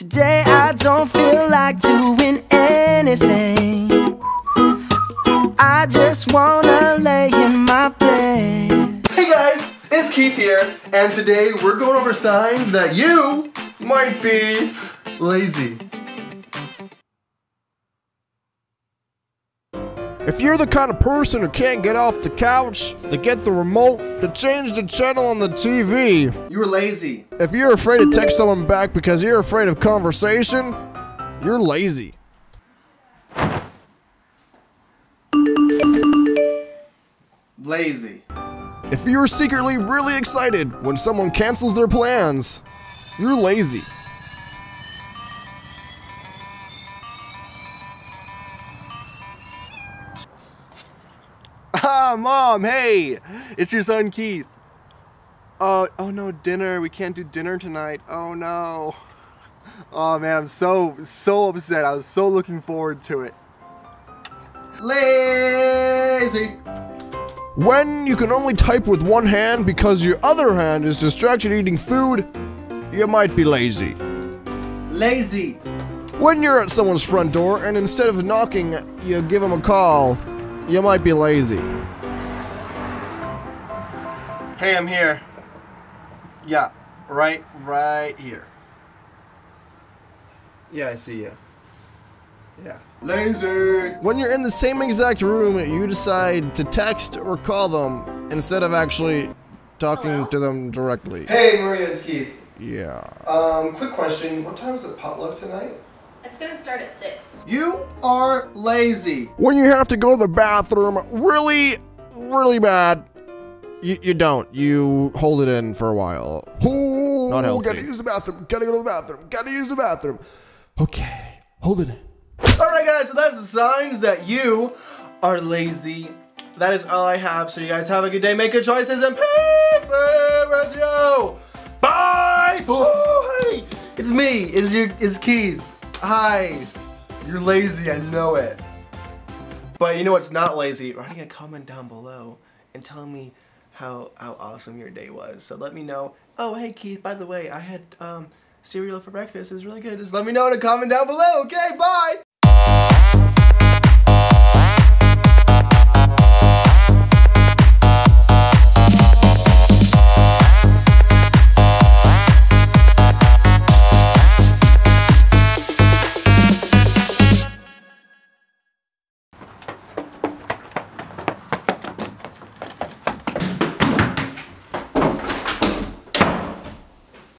Today I don't feel like doing anything. I just wanna lay in my bed. Hey guys, it's Keith here, and today we're going over signs that you might be lazy. If you're the kind of person who can't get off the couch to get the remote to change the channel on the TV, You're lazy. if you're afraid to text someone back because you're afraid of conversation, you're lazy. Lazy. If you're secretly really excited when someone cancels their plans, you're lazy. Ah, mom, hey, it's your son Keith. Oh, oh no, dinner. We can't do dinner tonight. Oh no. Oh man, I'm so, so upset. I was so looking forward to it. Lazy. When you can only type with one hand because your other hand is distracted eating food, you might be lazy. Lazy. When you're at someone's front door and instead of knocking, you give them a call, you might be lazy. Hey, I'm here. Yeah, right, right here. Yeah, I see you. Yeah. Lazy. When you're in the same exact room, you decide to text or call them instead of actually talking to them directly. Hey, Maria, it's Keith. Yeah. Um, quick question. What time is the potluck tonight? It's gonna start at 6. You are lazy. When you have to go to the bathroom really, really bad, you, you don't. You hold it in for a while. Ooh, Not healthy. Gotta use the bathroom. Gotta go to the bathroom. Gotta use the bathroom. Okay, hold it in. Alright, guys, so that's the signs that you are lazy. That is all I have. So, you guys have a good day. Make good choices and peace be with you. Bye. Bye. It's me. It's your. It's Keith. Hi. You're lazy. I know it. But you know what's not lazy? Writing a comment down below and telling me how how awesome your day was. So let me know. Oh, hey Keith. By the way, I had um cereal for breakfast. It was really good. Just let me know in a comment down below. Okay. Bye.